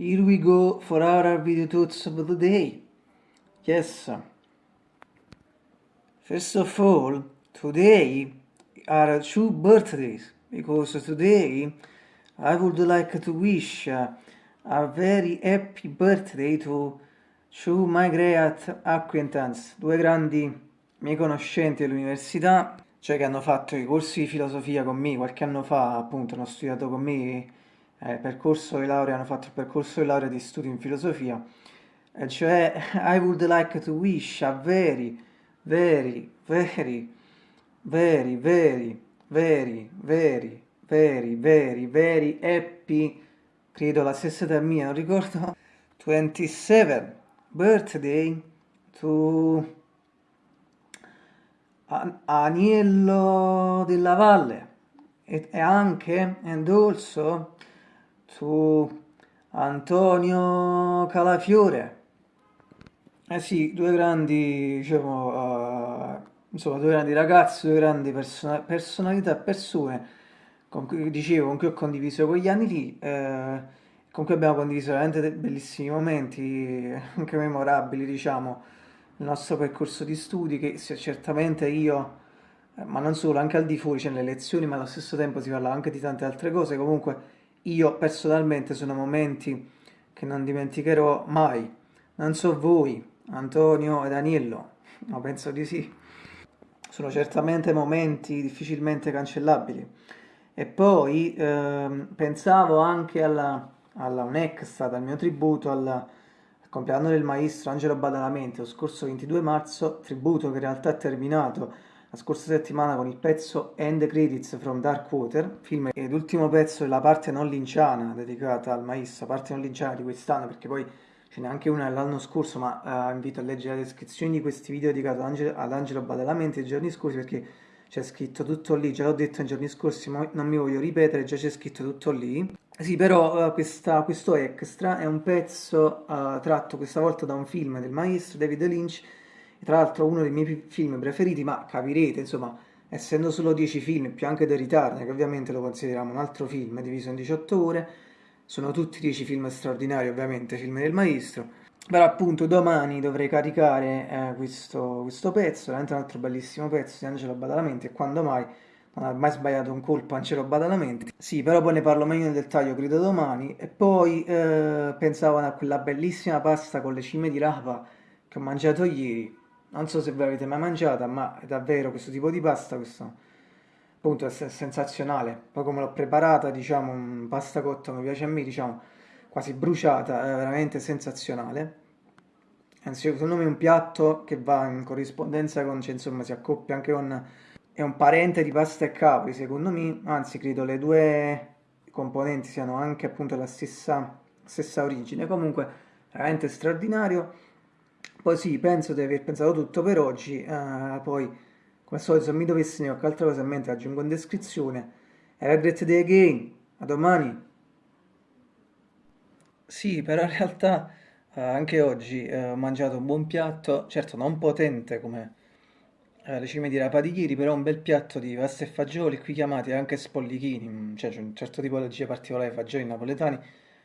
Here we go for our video thoughts of the day. Yes. First of all, today are two birthdays because today I would like to wish a very happy birthday to two my great acquaintance, due grandi miei conoscenti dell'università, cioè che hanno fatto i corsi di filosofia con me qualche anno fa, appunto hanno studiato con me eh, percorso di laurea, hanno fatto il percorso di laurea di studio in filosofia, e cioè I would like to wish a very, very, very, very, very, very, very, very, very, very happy, credo la stessa età mia, non ricordo, 27 birthday to Aniello della Valle. E anche and also su Antonio Calafiore. Eh sì, due grandi, diciamo, uh, insomma, due grandi ragazzi, due grandi person personalità, persone, con cui, dicevo, con cui ho condiviso quegli anni lì, eh, con cui abbiamo condiviso veramente bellissimi momenti, anche memorabili, diciamo, il nostro percorso di studi, che certamente io, eh, ma non solo, anche al di fuori, c'è cioè nelle lezioni, ma allo stesso tempo si parla anche di tante altre cose, comunque io personalmente sono momenti che non dimenticherò mai. Non so voi, Antonio e Danilo, ma penso di sì. Sono certamente momenti difficilmente cancellabili. E poi ehm, pensavo anche alla, alla un extra dal mio tributo alla, al compleanno del maestro Angelo Badalamenti lo scorso 22 marzo, tributo che in realtà è terminato scorsa settimana con il pezzo End Credits from Darkwater, film ed ultimo pezzo della parte non linciana dedicata al maestro, parte non linciana di quest'anno perché poi ce n'è anche una dell'anno scorso ma uh, invito a leggere la descrizione di questi video dedicati ad Angelo, ad Angelo Badalamenti i giorni scorsi perché c'è scritto tutto lì, già l'ho detto nei giorni scorsi ma non mi voglio ripetere, già c'è scritto tutto lì. Sì, però uh, questa, questo extra è un pezzo uh, tratto questa volta da un film del maestro David Lynch tra l'altro uno dei miei film preferiti, ma capirete, insomma, essendo solo 10 film, più anche The Return, che ovviamente lo consideriamo un altro film diviso in 18 ore, sono tutti 10 film straordinari, ovviamente, film del maestro. Però appunto domani dovrei caricare eh, questo, questo, pezzo, veramente un altro bellissimo pezzo di Angelo Badalamenti e quando mai non ha mai sbagliato un colpo Angelo Badalamenti. Sì, però poi ne parlo meglio nel dettaglio, credo domani. E poi eh, pensavo a quella bellissima pasta con le cime di rapa che ho mangiato ieri non so se ve l'avete mai mangiata, ma è davvero questo tipo di pasta, questo appunto è sensazionale. Poi come l'ho preparata, diciamo, pasta cotta come piace a me, diciamo, quasi bruciata, è veramente sensazionale. Anzi, secondo me è un piatto che va in corrispondenza con, cioè, insomma, si accoppia anche con... è un parente di pasta e cavoli, secondo me, anzi, credo le due componenti siano anche appunto la stessa, stessa origine. Comunque, veramente straordinario poi sì, penso di aver pensato tutto per oggi, uh, poi come al solito se mi dovessi venire qualche altra cosa in mente aggiungo in descrizione. Have a great day again, a domani! Sì, però in realtà uh, anche oggi uh, ho mangiato un buon piatto, certo non potente come le cime di rapa di ieri, però un bel piatto di pasta e fagioli, qui chiamati anche spollichini, mm, cioè c'è un certo tipologia particolare di fagioli napoletani,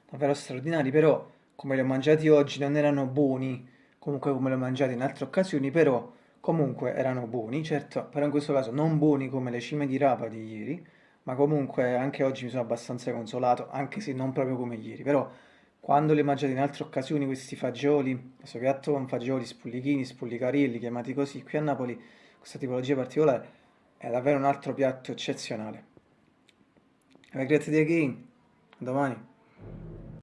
davvero straordinari, però come li ho mangiati oggi non erano buoni, comunque come l'ho mangiato in altre occasioni, però comunque erano buoni, certo, però in questo caso non buoni come le cime di rapa di ieri, ma comunque anche oggi mi sono abbastanza consolato, anche se non proprio come ieri, però quando li ho mangiati in altre occasioni questi fagioli, questo piatto con fagioli, spullichini, spullicarelli, chiamati così, qui a Napoli questa tipologia particolare è davvero un altro piatto eccezionale. Have a great again, domani.